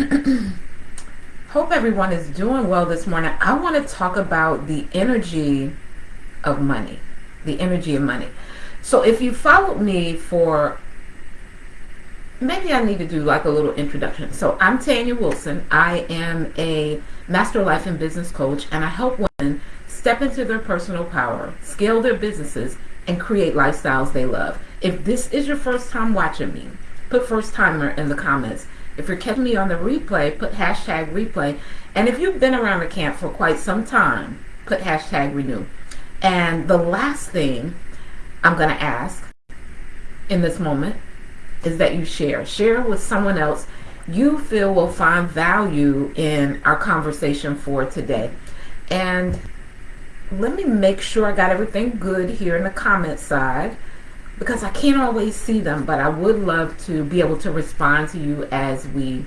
Hope everyone is doing well this morning. I want to talk about the energy of money. The energy of money. So if you followed me for maybe I need to do like a little introduction. So I'm Tanya Wilson. I am a master life and business coach and I help women step into their personal power, scale their businesses, and create lifestyles they love. If this is your first time watching me, put first timer in the comments. If you're catching me on the replay, put hashtag replay. And if you've been around the camp for quite some time, put hashtag renew. And the last thing I'm going to ask in this moment is that you share. Share with someone else you feel will find value in our conversation for today. And let me make sure I got everything good here in the comment side because I can't always see them, but I would love to be able to respond to you as we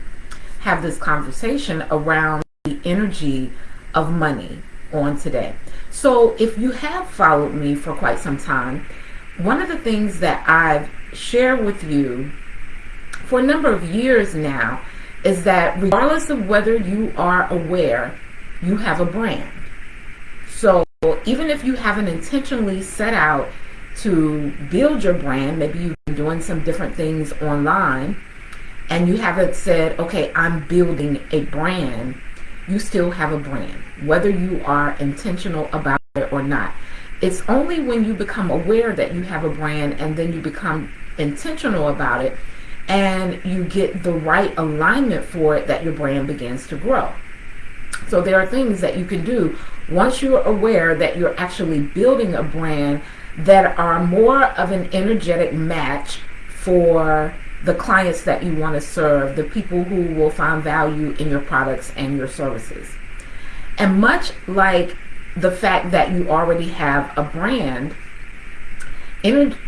have this conversation around the energy of money on today. So if you have followed me for quite some time, one of the things that I've shared with you for a number of years now is that regardless of whether you are aware, you have a brand. So even if you haven't intentionally set out to build your brand, maybe you've been doing some different things online and you haven't said, okay, I'm building a brand, you still have a brand, whether you are intentional about it or not. It's only when you become aware that you have a brand and then you become intentional about it and you get the right alignment for it that your brand begins to grow. So there are things that you can do once you're aware that you're actually building a brand that are more of an energetic match for the clients that you want to serve, the people who will find value in your products and your services. And much like the fact that you already have a brand,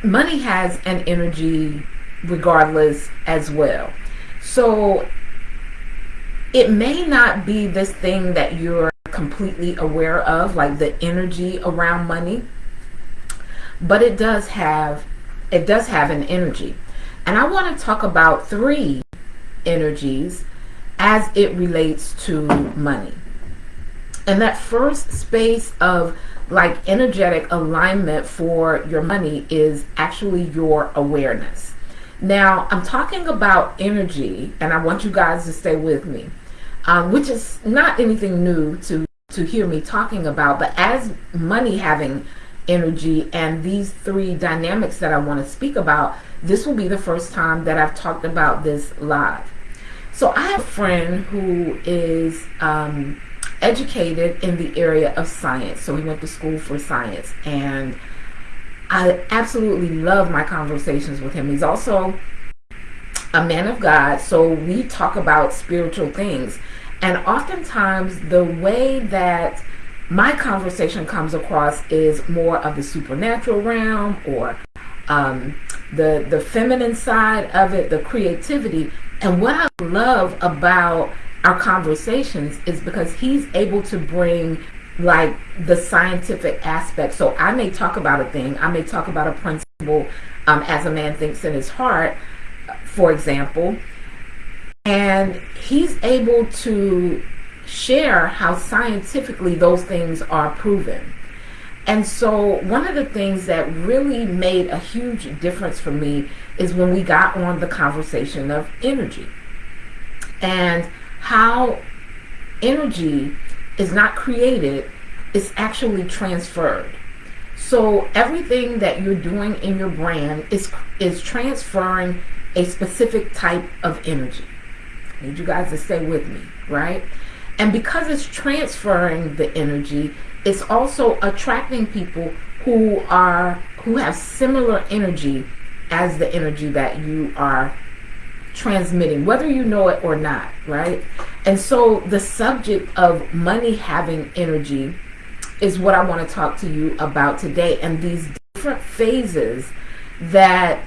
money has an energy regardless as well. So it may not be this thing that you're completely aware of, like the energy around money, but it does have it does have an energy. And I want to talk about three energies as it relates to money. And that first space of like energetic alignment for your money is actually your awareness. Now, I'm talking about energy, and I want you guys to stay with me, um, which is not anything new to, to hear me talking about, but as money having energy and these three dynamics that I want to speak about, this will be the first time that I've talked about this live. So I have a friend who is um, educated in the area of science. So he went to school for science and I absolutely love my conversations with him. He's also a man of God, so we talk about spiritual things. And oftentimes the way that my conversation comes across is more of the supernatural realm or um, the the feminine side of it, the creativity. And what I love about our conversations is because he's able to bring like the scientific aspect. So I may talk about a thing, I may talk about a principle um, as a man thinks in his heart, for example, and he's able to share how scientifically those things are proven. And so one of the things that really made a huge difference for me is when we got on the conversation of energy and how energy is not created, it's actually transferred. So everything that you're doing in your brand is is transferring a specific type of energy. I need you guys to stay with me, right? And because it's transferring the energy, it's also attracting people who are who have similar energy as the energy that you are transmitting, whether you know it or not, right? And so the subject of money having energy is what I want to talk to you about today and these different phases that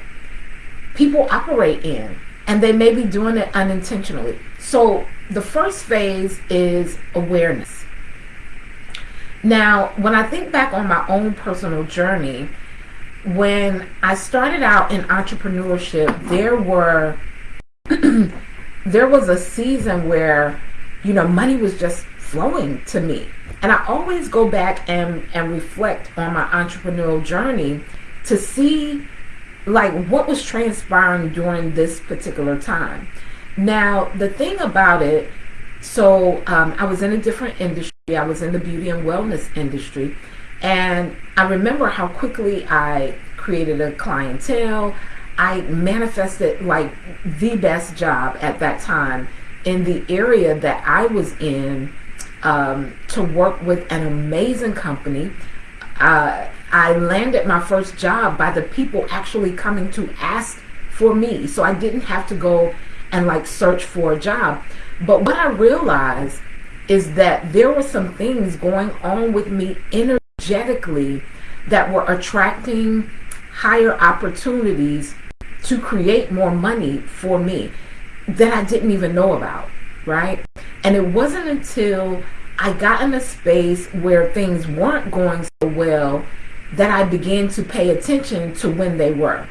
people operate in and they may be doing it unintentionally. So the first phase is awareness. Now, when I think back on my own personal journey, when I started out in entrepreneurship, there were there was a season where, you know, money was just flowing to me. And I always go back and, and reflect on my entrepreneurial journey to see like what was transpiring during this particular time. Now, the thing about it, so um, I was in a different industry. I was in the beauty and wellness industry. And I remember how quickly I created a clientele. I manifested like the best job at that time in the area that I was in um, to work with an amazing company. Uh, I landed my first job by the people actually coming to ask for me. So I didn't have to go and like search for a job. But what I realized is that there were some things going on with me energetically that were attracting higher opportunities to create more money for me that I didn't even know about, right? And it wasn't until I got in a space where things weren't going so well that I began to pay attention to when they were.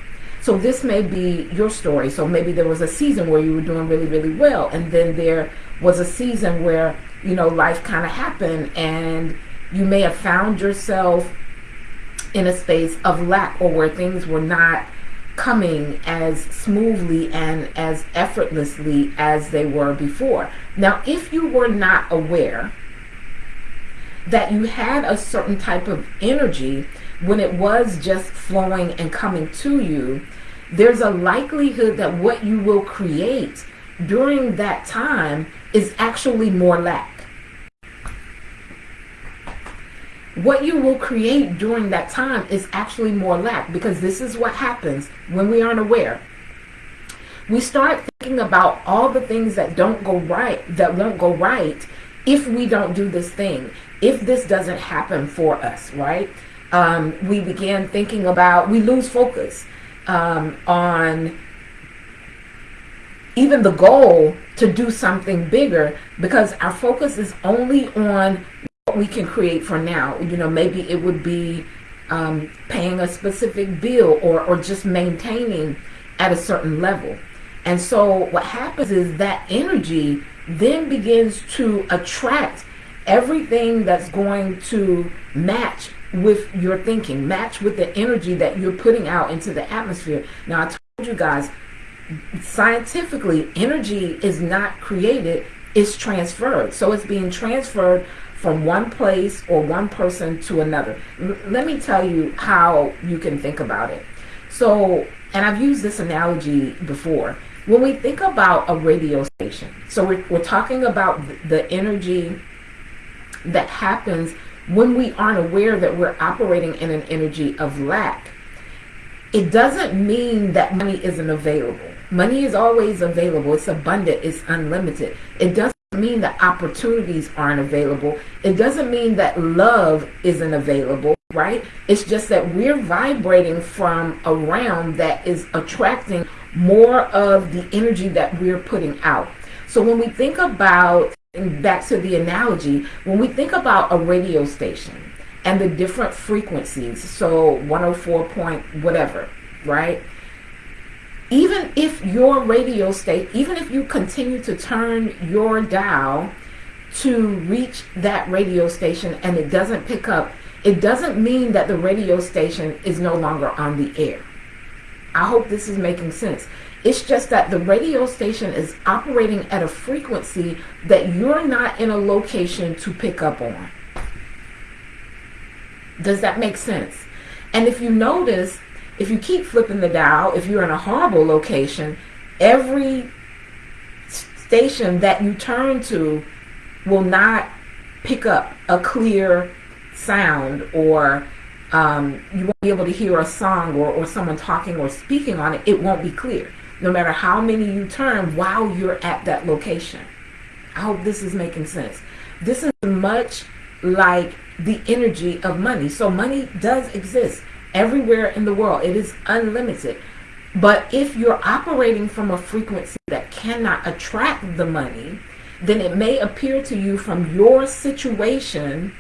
So this may be your story. So maybe there was a season where you were doing really, really well, and then there was a season where you know life kind of happened, and you may have found yourself in a space of lack or where things were not coming as smoothly and as effortlessly as they were before. Now, if you were not aware that you had a certain type of energy when it was just flowing and coming to you, there's a likelihood that what you will create during that time is actually more lack. What you will create during that time is actually more lack because this is what happens when we aren't aware. We start thinking about all the things that don't go right, that won't go right if we don't do this thing, if this doesn't happen for us, right? um, we began thinking about, we lose focus um, on even the goal to do something bigger because our focus is only on what we can create for now. You know, maybe it would be um, paying a specific bill or, or just maintaining at a certain level. And so what happens is that energy then begins to attract everything that's going to match with your thinking, match with the energy that you're putting out into the atmosphere. Now, I told you guys, scientifically, energy is not created, it's transferred. So it's being transferred from one place or one person to another. L let me tell you how you can think about it. So, and I've used this analogy before. When we think about a radio station, so we're, we're talking about the energy that happens when we aren't aware that we're operating in an energy of lack, it doesn't mean that money isn't available. Money is always available. It's abundant. It's unlimited. It doesn't mean that opportunities aren't available. It doesn't mean that love isn't available, right? It's just that we're vibrating from a realm that is attracting more of the energy that we're putting out. So when we think about back to the analogy, when we think about a radio station and the different frequencies, so 104 point whatever, right? Even if your radio state, even if you continue to turn your dial to reach that radio station and it doesn't pick up, it doesn't mean that the radio station is no longer on the air. I hope this is making sense. It's just that the radio station is operating at a frequency that you're not in a location to pick up on. Does that make sense? And if you notice, if you keep flipping the dial, if you're in a horrible location, every station that you turn to will not pick up a clear sound or um, you won't be able to hear a song or, or someone talking or speaking on it. It won't be clear no matter how many you turn while you're at that location. I hope this is making sense. This is much like the energy of money. So money does exist everywhere in the world. It is unlimited. But if you're operating from a frequency that cannot attract the money, then it may appear to you from your situation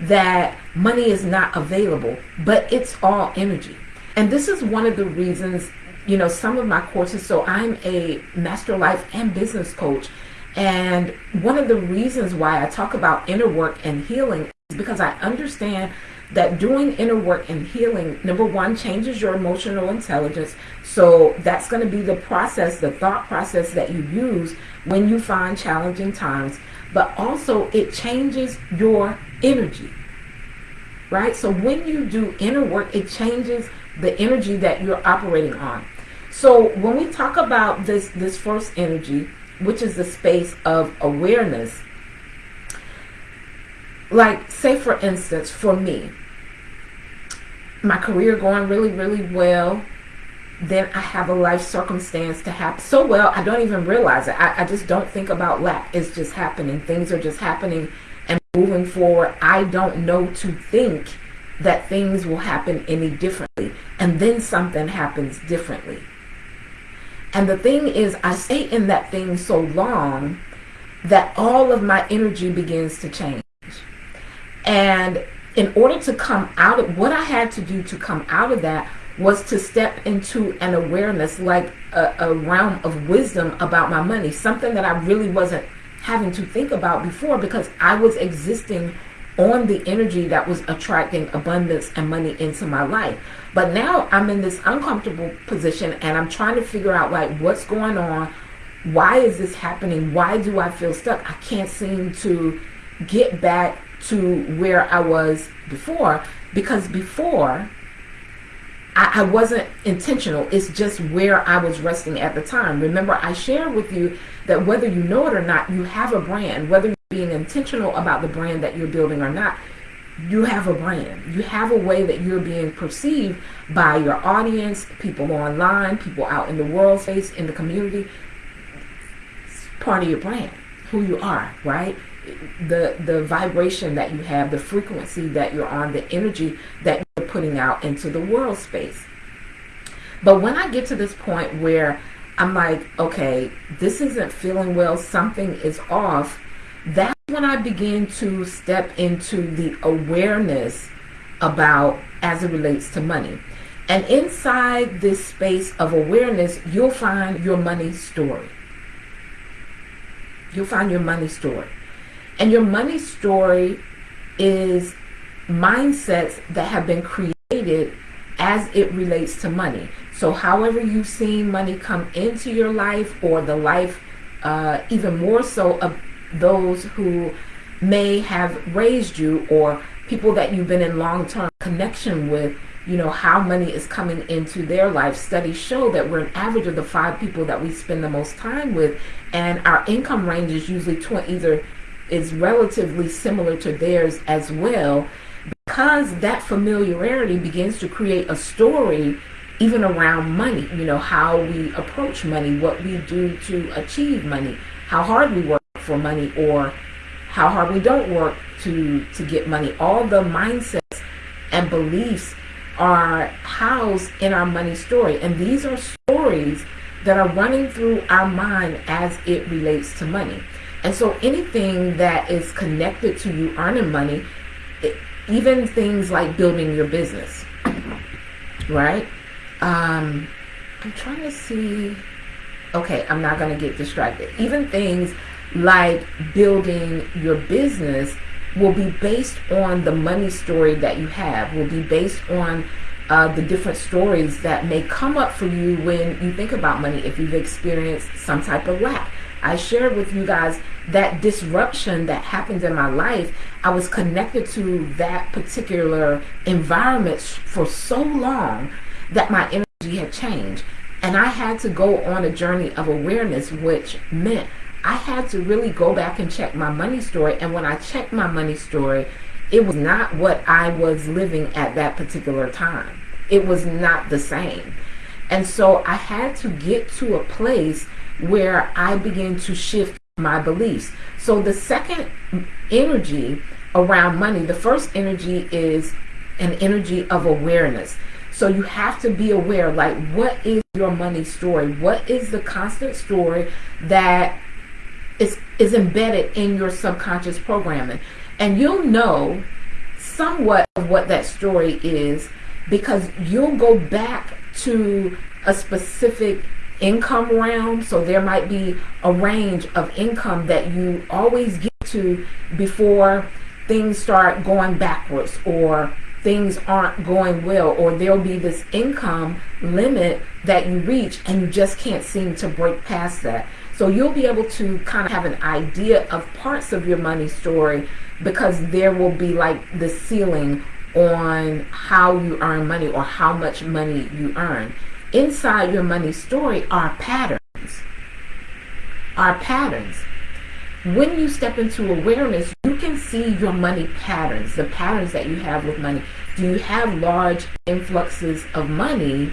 that money is not available, but it's all energy. And this is one of the reasons you know, some of my courses. So I'm a master life and business coach. And one of the reasons why I talk about inner work and healing is because I understand that doing inner work and healing, number one, changes your emotional intelligence. So that's going to be the process, the thought process that you use when you find challenging times. But also, it changes your energy, right? So when you do inner work, it changes the energy that you're operating on. So when we talk about this, this first energy, which is the space of awareness, like say for instance, for me, my career going really, really well. Then I have a life circumstance to happen so well, I don't even realize it. I, I just don't think about lack. It's just happening. Things are just happening and moving forward. I don't know to think that things will happen any differently. And then something happens differently. And the thing is, I stay in that thing so long that all of my energy begins to change. And in order to come out of what I had to do to come out of that was to step into an awareness, like a, a realm of wisdom about my money, something that I really wasn't having to think about before because I was existing on the energy that was attracting abundance and money into my life. But now I'm in this uncomfortable position and I'm trying to figure out like what's going on. Why is this happening? Why do I feel stuck? I can't seem to get back to where I was before because before I, I, wasn't intentional. It's just where I was resting at the time. Remember, I shared with you that whether you know it or not, you have a brand. Whether being intentional about the brand that you're building or not, you have a brand. You have a way that you're being perceived by your audience, people online, people out in the world space, in the community. It's part of your brand, who you are, right? the the vibration that you have, the frequency that you're on, the energy that you're putting out into the world space. But when I get to this point where I'm like, okay, this isn't feeling well, something is off, that's when I begin to step into the awareness about as it relates to money. And inside this space of awareness, you'll find your money story. You'll find your money story. And your money story is mindsets that have been created as it relates to money. So however you've seen money come into your life or the life uh, even more so of those who may have raised you or people that you've been in long-term connection with, you know, how money is coming into their life. Studies show that we're an average of the five people that we spend the most time with and our income range is usually either is relatively similar to theirs as well because that familiarity begins to create a story even around money you know how we approach money what we do to achieve money how hard we work for money or how hard we don't work to to get money all the mindsets and beliefs are housed in our money story and these are stories that are running through our mind as it relates to money and so anything that is connected to you earning money, it, even things like building your business, right? Um, I'm trying to see. Okay, I'm not going to get distracted. Even things like building your business will be based on the money story that you have, will be based on uh, the different stories that may come up for you when you think about money if you've experienced some type of lack. I shared with you guys that disruption that happened in my life. I was connected to that particular environment for so long that my energy had changed. And I had to go on a journey of awareness, which meant I had to really go back and check my money story. And when I checked my money story, it was not what I was living at that particular time. It was not the same. And so I had to get to a place where I began to shift my beliefs. So the second energy around money, the first energy is an energy of awareness. So you have to be aware, like, what is your money story? What is the constant story that is, is embedded in your subconscious programming? And you'll know somewhat of what that story is because you'll go back to a specific income realm. So there might be a range of income that you always get to before things start going backwards or things aren't going well or there'll be this income limit that you reach and you just can't seem to break past that. So you'll be able to kind of have an idea of parts of your money story because there will be like the ceiling on how you earn money or how much money you earn. Inside your money story are patterns. Are patterns. When you step into awareness, you can see your money patterns, the patterns that you have with money. Do you have large influxes of money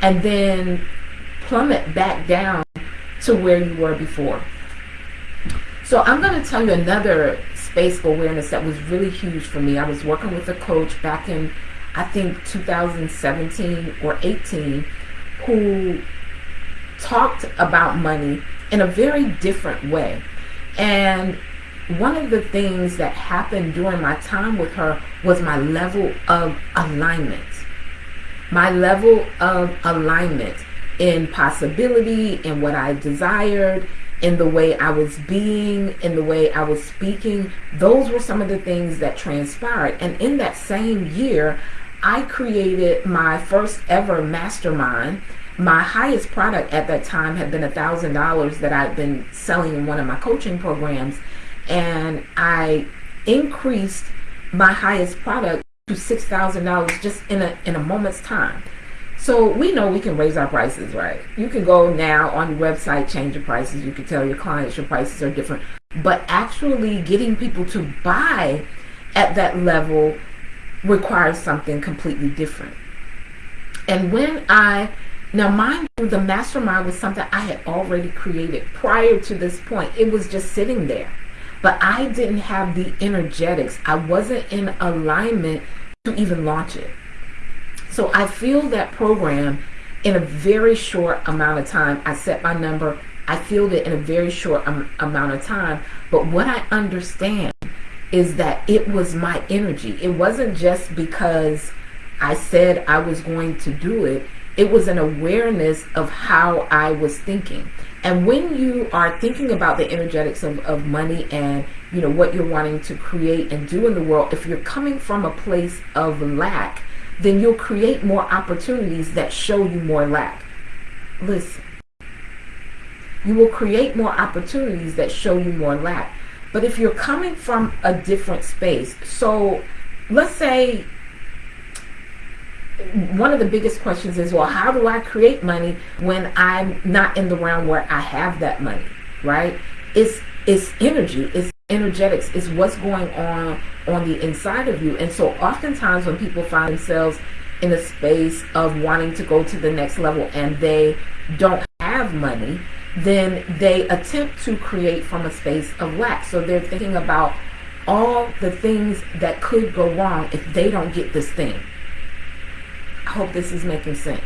and then plummet back down to where you were before? So I'm going to tell you another space of awareness that was really huge for me. I was working with a coach back in, I think, 2017 or 18 who talked about money in a very different way. And one of the things that happened during my time with her was my level of alignment. My level of alignment in possibility, in what I desired, in the way I was being, in the way I was speaking. Those were some of the things that transpired. And in that same year, I created my first ever mastermind. My highest product at that time had been a $1,000 that I'd been selling in one of my coaching programs and I increased my highest product to six thousand dollars just in a in a moment's time. So we know we can raise our prices, right? You can go now on your website, change your prices. You can tell your clients your prices are different. But actually getting people to buy at that level requires something completely different. And when I now mind you, the mastermind was something I had already created prior to this point. It was just sitting there but I didn't have the energetics. I wasn't in alignment to even launch it. So I feel that program in a very short amount of time. I set my number. I feel it in a very short um, amount of time. But what I understand is that it was my energy. It wasn't just because I said I was going to do it. It was an awareness of how I was thinking. And when you are thinking about the energetics of, of money and you know what you're wanting to create and do in the world, if you're coming from a place of lack, then you'll create more opportunities that show you more lack. Listen, you will create more opportunities that show you more lack. But if you're coming from a different space, so let's say one of the biggest questions is, well, how do I create money when I'm not in the realm where I have that money, right? It's it's energy, it's energetics, is what's going on on the inside of you. And so oftentimes when people find themselves in a space of wanting to go to the next level and they don't have money, then they attempt to create from a space of lack. So they're thinking about all the things that could go wrong if they don't get this thing I hope this is making sense.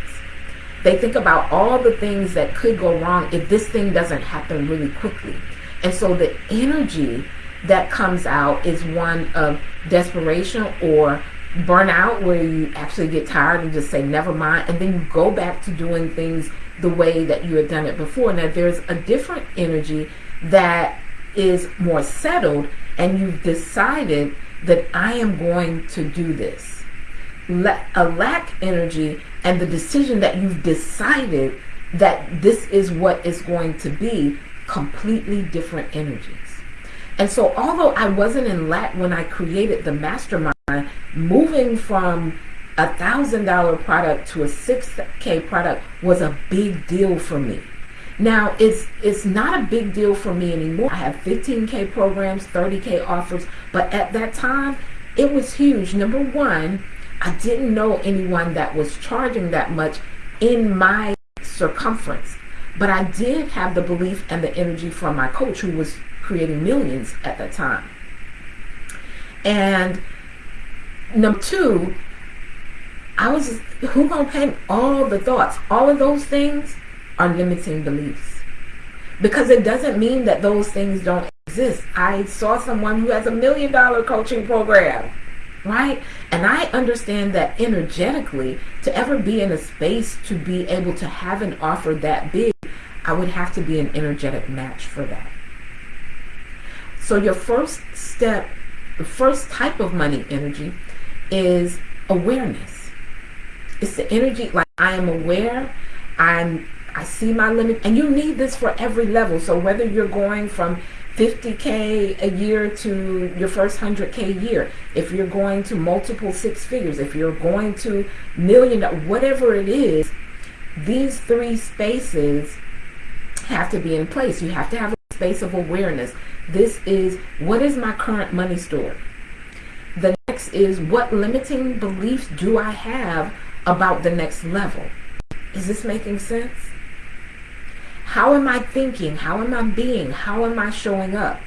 They think about all the things that could go wrong if this thing doesn't happen really quickly. And so the energy that comes out is one of desperation or burnout where you actually get tired and just say never mind and then you go back to doing things the way that you had done it before. Now there's a different energy that is more settled and you've decided that I am going to do this a lack energy and the decision that you've decided that this is what is going to be completely different energies. And so although I wasn't in lack when I created the mastermind, moving from a thousand dollar product to a 6k product was a big deal for me. Now it's it's not a big deal for me anymore. I have 15k programs, 30k offers, but at that time it was huge. Number one, I didn't know anyone that was charging that much in my circumference. But I did have the belief and the energy from my coach who was creating millions at that time. And number two, I was who gonna pay all the thoughts? All of those things are limiting beliefs. Because it doesn't mean that those things don't exist. I saw someone who has a million dollar coaching program right? And I understand that energetically, to ever be in a space to be able to have an offer that big, I would have to be an energetic match for that. So your first step, the first type of money energy is awareness. It's the energy like I am aware, I'm I see my limit and you need this for every level. So whether you're going from 50K a year to your first 100K year, if you're going to multiple six figures, if you're going to million, whatever it is, these three spaces have to be in place. You have to have a space of awareness. This is what is my current money story? The next is what limiting beliefs do I have about the next level? Is this making sense? How am I thinking? How am I being? How am I showing up?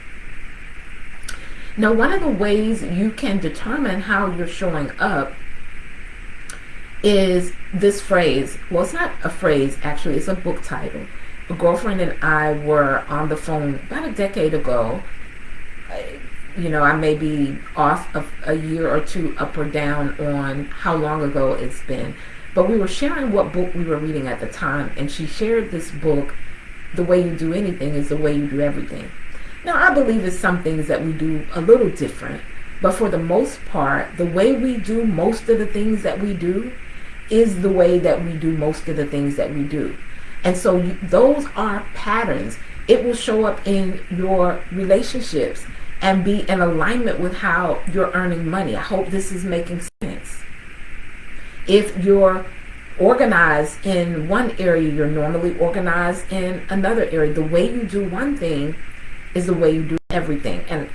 Now, one of the ways you can determine how you're showing up is this phrase. Well, it's not a phrase, actually, it's a book title. A girlfriend and I were on the phone about a decade ago. Uh, you know, I may be off of a year or two up or down on how long ago it's been. But we were sharing what book we were reading at the time, and she shared this book the way you do anything is the way you do everything. Now, I believe it's some things that we do a little different, but for the most part, the way we do most of the things that we do is the way that we do most of the things that we do. And so you, those are patterns. It will show up in your relationships and be in alignment with how you're earning money. I hope this is making sense. If you're organized in one area, you're normally organized in another area. The way you do one thing is the way you do everything. And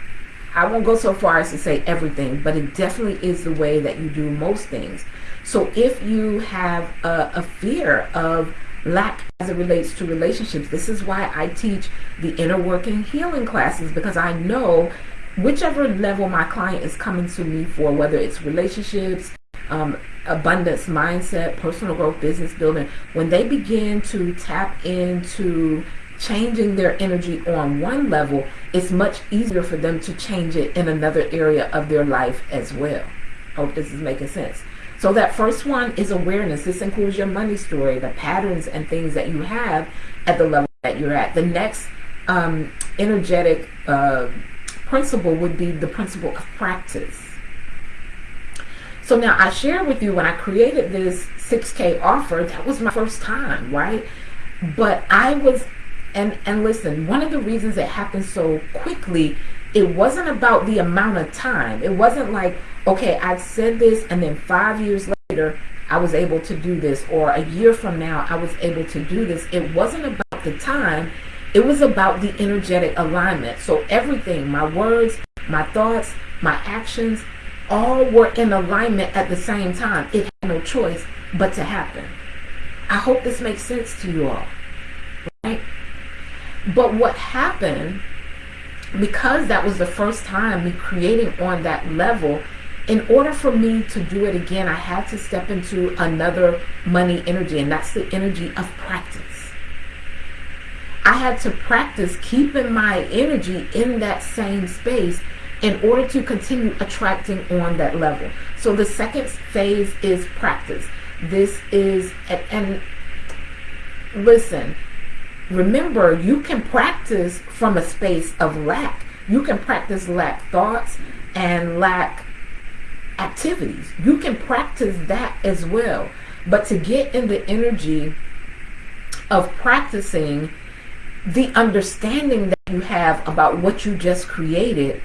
I won't go so far as to say everything, but it definitely is the way that you do most things. So if you have a, a fear of lack as it relates to relationships, this is why I teach the inner working healing classes because I know whichever level my client is coming to me for, whether it's relationships, um, abundance mindset, personal growth, business building, when they begin to tap into changing their energy on one level, it's much easier for them to change it in another area of their life as well. Hope this is making sense. So that first one is awareness. This includes your money story, the patterns and things that you have at the level that you're at. The next um, energetic uh, principle would be the principle of practice. So now I shared with you when I created this 6K offer, that was my first time, right? But I was, and, and listen, one of the reasons it happened so quickly, it wasn't about the amount of time. It wasn't like, okay, I said this and then five years later, I was able to do this, or a year from now, I was able to do this. It wasn't about the time, it was about the energetic alignment. So everything, my words, my thoughts, my actions, all were in alignment at the same time. It had no choice but to happen. I hope this makes sense to you all. Right? But what happened, because that was the first time me creating on that level, in order for me to do it again, I had to step into another money energy, and that's the energy of practice. I had to practice keeping my energy in that same space in order to continue attracting on that level. So the second phase is practice. This is, and, and listen, remember you can practice from a space of lack. You can practice lack thoughts and lack activities. You can practice that as well. But to get in the energy of practicing the understanding that you have about what you just created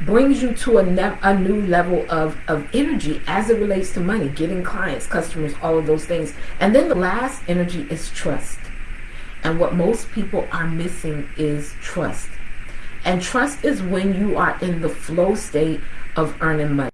brings you to a, a new level of, of energy as it relates to money, getting clients, customers, all of those things. And then the last energy is trust. And what most people are missing is trust. And trust is when you are in the flow state of earning money.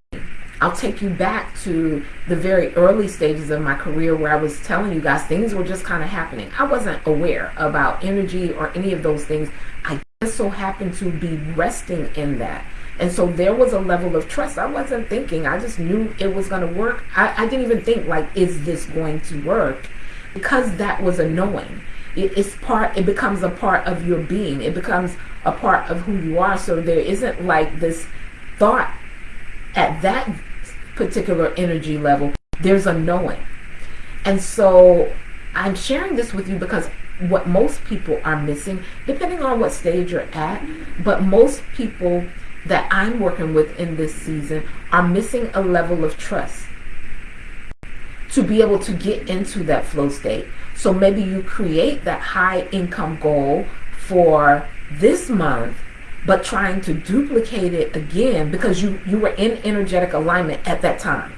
I'll take you back to the very early stages of my career where I was telling you guys things were just kind of happening. I wasn't aware about energy or any of those things. I just so happened to be resting in that. And so there was a level of trust. I wasn't thinking, I just knew it was going to work. I, I, didn't even think, like, is this going to work? Because that was a knowing. It, it's part, it becomes a part of your being, it becomes a part of who you are. So there isn't like this thought at that particular energy level, there's a knowing. And so I'm sharing this with you because what most people are missing, depending on what stage you're at, but most people that I'm working with in this season are missing a level of trust to be able to get into that flow state. So maybe you create that high income goal for this month, but trying to duplicate it again because you, you were in energetic alignment at that time.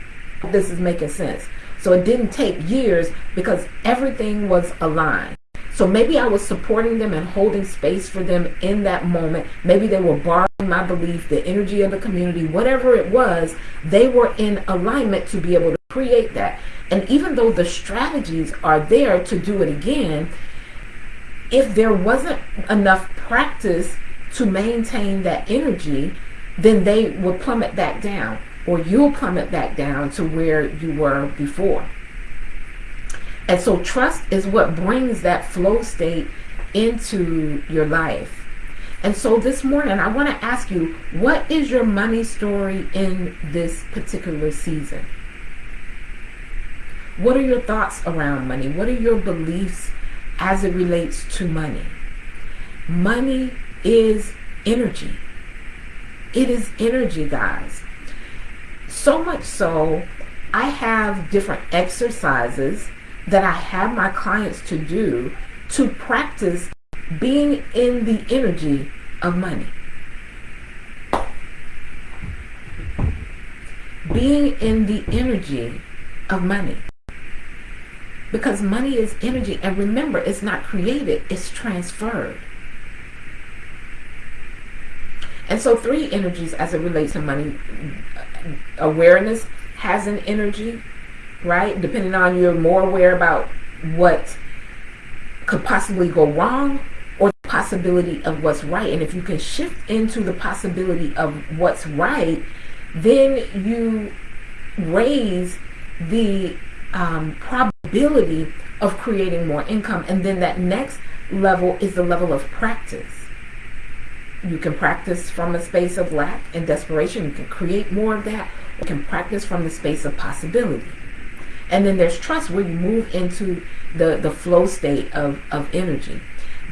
This is making sense. So it didn't take years because everything was aligned. So maybe I was supporting them and holding space for them in that moment. Maybe they were borrowing my belief, the energy of the community, whatever it was, they were in alignment to be able to create that. And even though the strategies are there to do it again, if there wasn't enough practice to maintain that energy, then they would plummet back down or you'll plummet back down to where you were before. And so trust is what brings that flow state into your life. And so this morning, I want to ask you, what is your money story in this particular season? What are your thoughts around money? What are your beliefs as it relates to money? Money is energy. It is energy, guys. So much so, I have different exercises that I have my clients to do to practice being in the energy of money. Being in the energy of money. Because money is energy. And remember, it's not created, it's transferred. And so three energies as it relates to money. Uh, awareness has an energy right? Depending on you're more aware about what could possibly go wrong or the possibility of what's right. And if you can shift into the possibility of what's right, then you raise the um, probability of creating more income. And then that next level is the level of practice. You can practice from a space of lack and desperation. You can create more of that. You can practice from the space of possibility. And then there's trust where you move into the, the flow state of, of energy.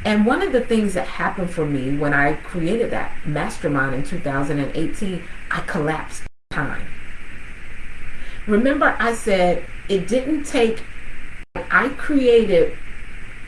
And one of the things that happened for me when I created that mastermind in 2018, I collapsed time. Remember I said it didn't take, I created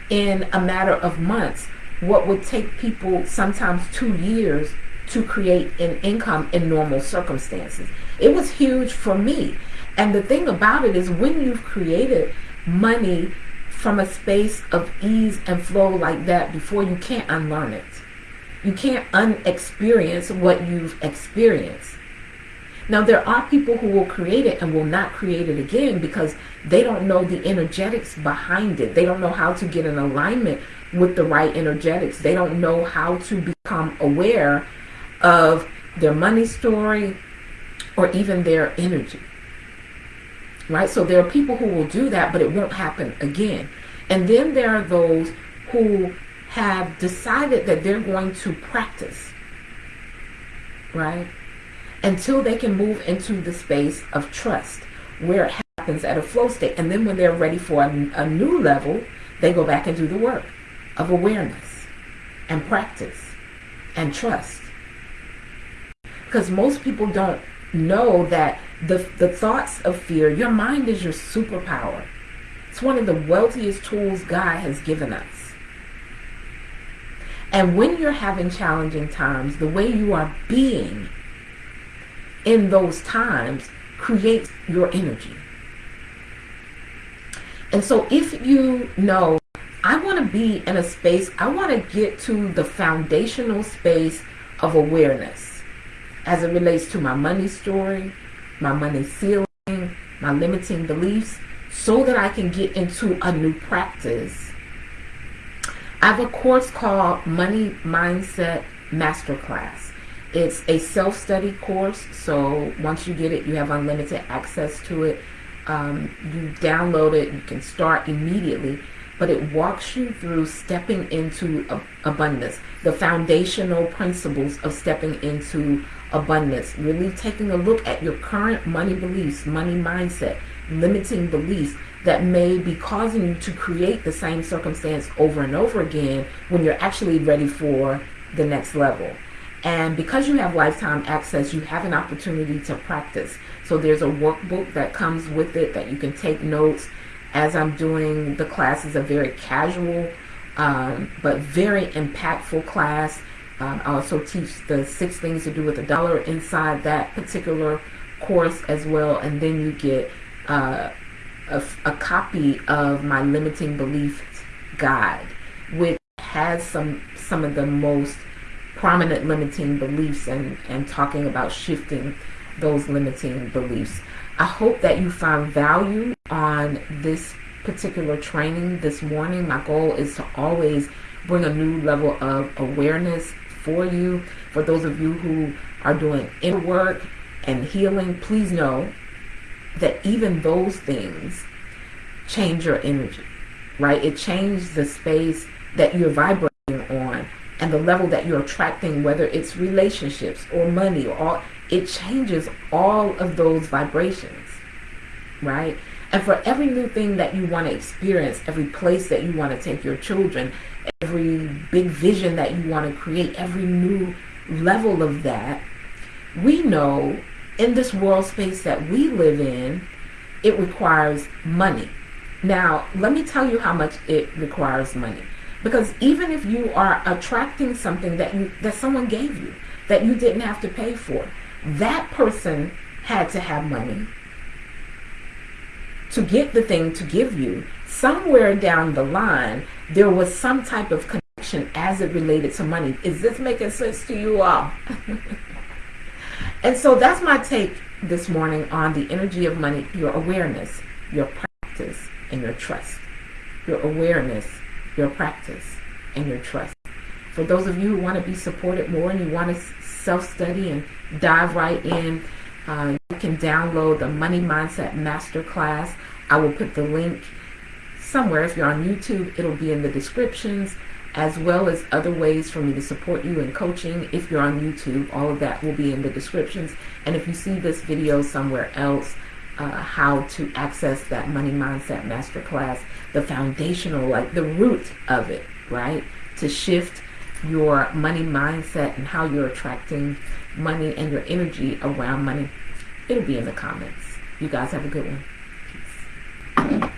in a matter of months what would take people sometimes two years to create an income in normal circumstances. It was huge for me and the thing about it is when you've created money from a space of ease and flow like that before, you can't unlearn it. You can't unexperience what you've experienced. Now, there are people who will create it and will not create it again because they don't know the energetics behind it. They don't know how to get in alignment with the right energetics. They don't know how to become aware of their money story or even their energy right? So there are people who will do that, but it won't happen again. And then there are those who have decided that they're going to practice, right? Until they can move into the space of trust where it happens at a flow state. And then when they're ready for a, a new level, they go back and do the work of awareness and practice and trust. Because most people don't know that the, the thoughts of fear, your mind is your superpower. It's one of the wealthiest tools God has given us. And when you're having challenging times, the way you are being in those times creates your energy. And so if you know, I want to be in a space, I want to get to the foundational space of awareness as it relates to my money story, my money ceiling, my limiting beliefs, so that I can get into a new practice. I have a course called Money Mindset Masterclass. It's a self-study course, so once you get it, you have unlimited access to it. Um, you download it, you can start immediately, but it walks you through stepping into abundance, the foundational principles of stepping into abundance. Really taking a look at your current money beliefs, money mindset, limiting beliefs that may be causing you to create the same circumstance over and over again when you're actually ready for the next level. And because you have lifetime access, you have an opportunity to practice. So there's a workbook that comes with it that you can take notes as I'm doing the class is a very casual um, but very impactful class. Um, I also teach the six things to do with a dollar inside that particular course as well. And then you get uh, a, a copy of my limiting beliefs guide, which has some some of the most prominent limiting beliefs and, and talking about shifting those limiting beliefs. I hope that you found value on this particular training this morning. My goal is to always bring a new level of awareness for you. For those of you who are doing inner work and healing, please know that even those things change your energy, right? It changes the space that you're vibrating on and the level that you're attracting, whether it's relationships or money or all, it changes all of those vibrations, right? And for every new thing that you want to experience, every place that you want to take your children, every big vision that you want to create, every new level of that, we know in this world space that we live in, it requires money. Now, let me tell you how much it requires money. Because even if you are attracting something that you that someone gave you that you didn't have to pay for, that person had to have money to get the thing to give you. Somewhere down the line, there was some type of connection as it related to money. Is this making sense to you all? and so that's my take this morning on the energy of money, your awareness, your practice, and your trust. Your awareness, your practice, and your trust. For those of you who want to be supported more and you want to self-study and dive right in, uh, you can download the Money Mindset Masterclass. I will put the link somewhere. If you're on YouTube, it'll be in the descriptions, as well as other ways for me to support you in coaching. If you're on YouTube, all of that will be in the descriptions. And if you see this video somewhere else, uh, how to access that Money Mindset Masterclass, the foundational, like the root of it, right? To shift your money mindset and how you're attracting money and your energy around money. It'll be in the comments. You guys have a good one.